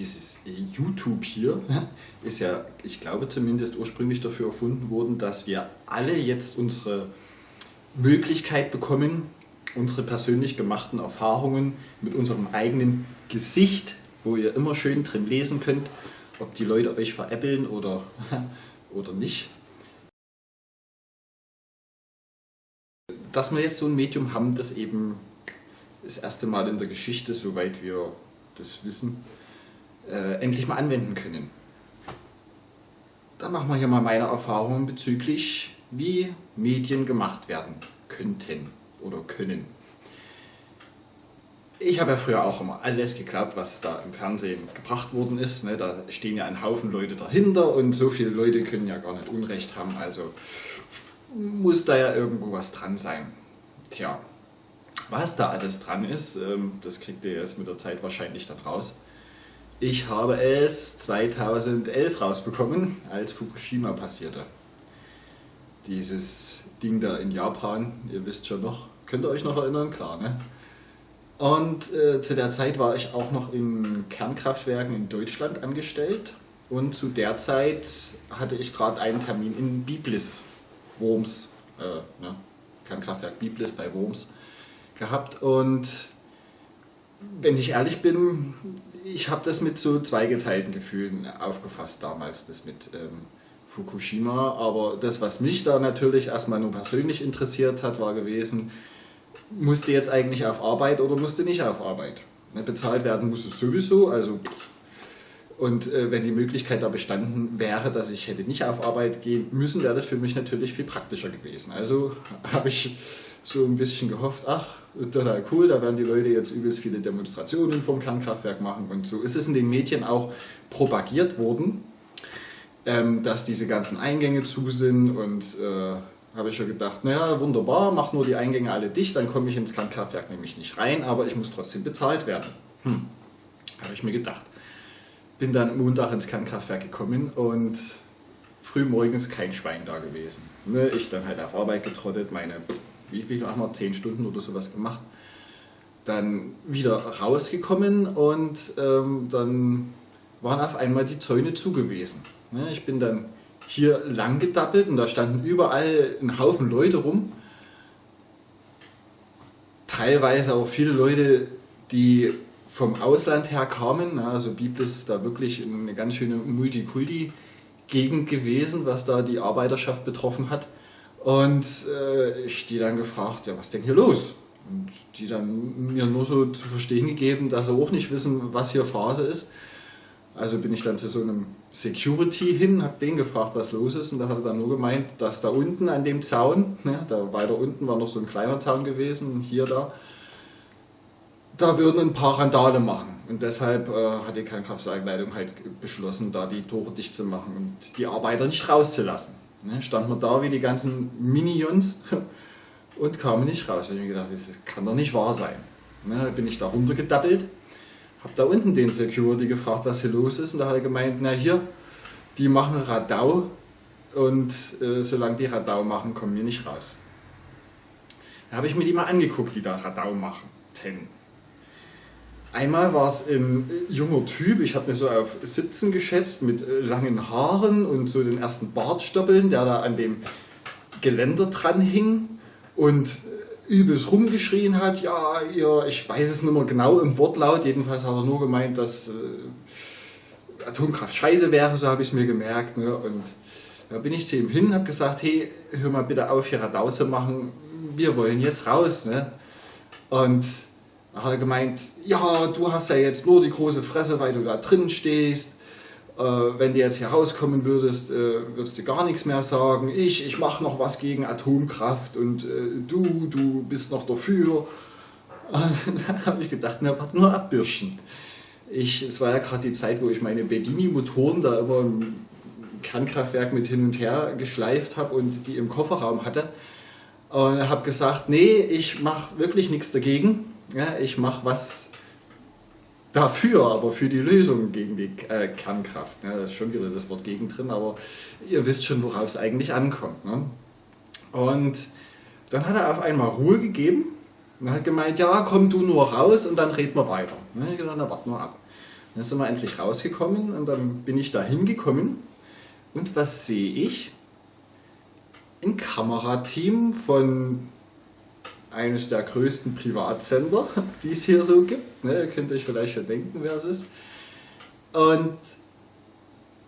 dieses YouTube hier ist ja, ich glaube zumindest ursprünglich dafür erfunden worden, dass wir alle jetzt unsere Möglichkeit bekommen, unsere persönlich gemachten Erfahrungen mit unserem eigenen Gesicht, wo ihr immer schön drin lesen könnt, ob die Leute euch veräppeln oder, oder nicht. Dass wir jetzt so ein Medium haben, das eben das erste Mal in der Geschichte, soweit wir das wissen, äh, endlich mal anwenden können. Da machen wir hier mal meine Erfahrungen bezüglich, wie Medien gemacht werden könnten oder können. Ich habe ja früher auch immer alles geglaubt, was da im Fernsehen gebracht worden ist. Ne? Da stehen ja ein Haufen Leute dahinter und so viele Leute können ja gar nicht Unrecht haben. Also muss da ja irgendwo was dran sein. Tja, was da alles dran ist, ähm, das kriegt ihr erst mit der Zeit wahrscheinlich dann raus. Ich habe es 2011 rausbekommen, als Fukushima passierte. Dieses Ding da in Japan, ihr wisst schon noch, könnt ihr euch noch erinnern? Klar, ne? Und äh, zu der Zeit war ich auch noch in Kernkraftwerken in Deutschland angestellt. Und zu der Zeit hatte ich gerade einen Termin in Biblis, Worms, äh, ne? Kernkraftwerk Biblis bei Worms gehabt. Und wenn ich ehrlich bin, ich habe das mit so zweigeteilten Gefühlen aufgefasst damals, das mit ähm, Fukushima. Aber das, was mich da natürlich erstmal nur persönlich interessiert hat, war gewesen, musste jetzt eigentlich auf Arbeit oder musste nicht auf Arbeit. Ne, bezahlt werden muss es sowieso, also und äh, wenn die Möglichkeit da bestanden wäre, dass ich hätte nicht auf Arbeit gehen müssen, wäre das für mich natürlich viel praktischer gewesen. Also habe ich so ein bisschen gehofft, ach, total cool, da werden die Leute jetzt übelst viele Demonstrationen vom Kernkraftwerk machen und so ist es in den Medien auch propagiert worden, ähm, dass diese ganzen Eingänge zu sind und äh, habe ich schon gedacht, naja, wunderbar, mach nur die Eingänge alle dicht, dann komme ich ins Kernkraftwerk nämlich nicht rein, aber ich muss trotzdem bezahlt werden. Hm, habe ich mir gedacht. Bin dann Montag ins Kernkraftwerk gekommen und früh morgens kein Schwein da gewesen. Ne, ich dann halt auf Arbeit getrottet, meine, wie viel haben wir, 10 Stunden oder sowas gemacht. Dann wieder rausgekommen und ähm, dann waren auf einmal die Zäune zugewiesen. Ne, ich bin dann hier lang gedappelt und da standen überall ein Haufen Leute rum. Teilweise auch viele Leute, die vom Ausland her kamen. Also Biblis ist da wirklich eine ganz schöne Multikulti-Gegend gewesen, was da die Arbeiterschaft betroffen hat. Und äh, ich die dann gefragt, ja was denn hier los? Und die dann mir nur so zu verstehen gegeben, dass sie auch nicht wissen, was hier Phase ist. Also bin ich dann zu so einem Security hin, habe den gefragt, was los ist. Und da hat er dann nur gemeint, dass da unten an dem Zaun, ne, da weiter unten war noch so ein kleiner Zaun gewesen, hier da, da würden ein paar Randale machen. Und deshalb äh, hat die Kernkraftwerkleitung halt beschlossen, da die Tore dicht zu machen und die Arbeiter nicht rauszulassen. Ne, stand man da wie die ganzen Minions und kamen nicht raus. Da habe ich mir gedacht, das kann doch nicht wahr sein. Ne, bin ich da runtergedappelt habe da unten den Security gefragt, was hier los ist und da hat er gemeint, na hier, die machen Radau und äh, solange die Radau machen, kommen wir nicht raus. Da habe ich mir die mal angeguckt, die da Radau machen. Einmal war es ein junger Typ, ich habe mir so auf 17 geschätzt, mit äh, langen Haaren und so den ersten Bartstoppeln, der da an dem Geländer dran hing und äh, übelst rumgeschrien hat, ja, ihr, ich weiß es nicht mehr genau im Wortlaut, jedenfalls hat er nur gemeint, dass äh, Atomkraft scheiße wäre, so habe ich es mir gemerkt. Ne? Und da bin ich zu ihm hin, habe gesagt, hey, hör mal bitte auf, hier Radau zu machen, wir wollen jetzt raus. Ne? Und da hat er gemeint, ja, du hast ja jetzt nur die große Fresse, weil du da drin stehst äh, wenn du jetzt hier rauskommen würdest, äh, würdest du gar nichts mehr sagen. Ich, ich mache noch was gegen Atomkraft und äh, du, du bist noch dafür. dann habe ich gedacht, na, warte nur abbürschen. Ich, es war ja gerade die Zeit, wo ich meine Bedini-Motoren da immer im Kernkraftwerk mit hin und her geschleift habe und die im Kofferraum hatte. Und habe gesagt, nee, ich mache wirklich nichts dagegen. Ja, ich mache was dafür, aber für die Lösung gegen die äh, Kernkraft. Ja, da ist schon wieder das Wort gegen drin, aber ihr wisst schon, worauf es eigentlich ankommt. Ne? Und dann hat er auf einmal Ruhe gegeben und hat gemeint, ja, komm du nur raus und dann reden wir weiter. Ne? Ich dachte, na, warte mal ab. Dann sind wir endlich rausgekommen und dann bin ich da hingekommen. Und was sehe ich? Ein Kamerateam von eines der größten Privatsender, die es hier so gibt. Ne, ihr könnt euch vielleicht schon denken, wer es ist. Und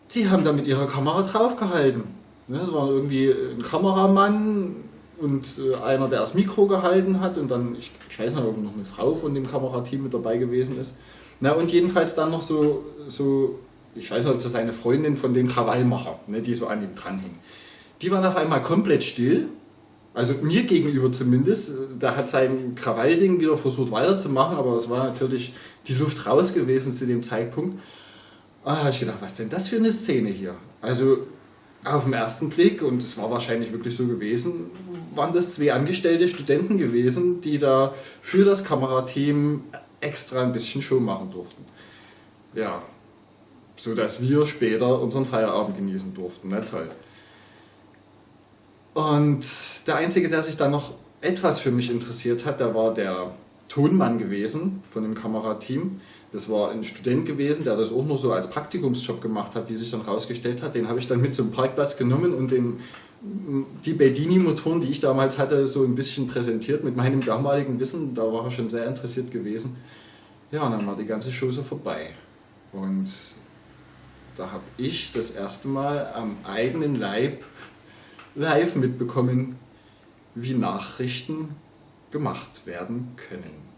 sie haben da mit ihrer Kamera draufgehalten. Ne, es war irgendwie ein Kameramann und äh, einer, der das Mikro gehalten hat und dann, ich, ich weiß nicht, ob noch eine Frau von dem Kamerateam mit dabei gewesen ist. Na und jedenfalls dann noch so, so ich weiß nicht, ob das seine Freundin von dem Krawallmacher, ne, die so an ihm dranhing. Die waren auf einmal komplett still also mir gegenüber zumindest, der hat sein Krawallding wieder versucht weiterzumachen, aber es war natürlich die Luft raus gewesen zu dem Zeitpunkt. Und da habe ich gedacht, was denn das für eine Szene hier? Also auf den ersten Blick, und es war wahrscheinlich wirklich so gewesen, waren das zwei angestellte Studenten gewesen, die da für das Kamerateam extra ein bisschen Show machen durften. Ja, so dass wir später unseren Feierabend genießen durften. Na toll. Und der Einzige, der sich dann noch etwas für mich interessiert hat, der war der Tonmann gewesen von dem Kamerateam. Das war ein Student gewesen, der das auch nur so als Praktikumsjob gemacht hat, wie sich dann herausgestellt hat. Den habe ich dann mit zum Parkplatz genommen und den, die Bedini-Motoren, die ich damals hatte, so ein bisschen präsentiert mit meinem damaligen Wissen. Da war er schon sehr interessiert gewesen. Ja, und dann war die ganze Show so vorbei. Und da habe ich das erste Mal am eigenen Leib live mitbekommen, wie Nachrichten gemacht werden können.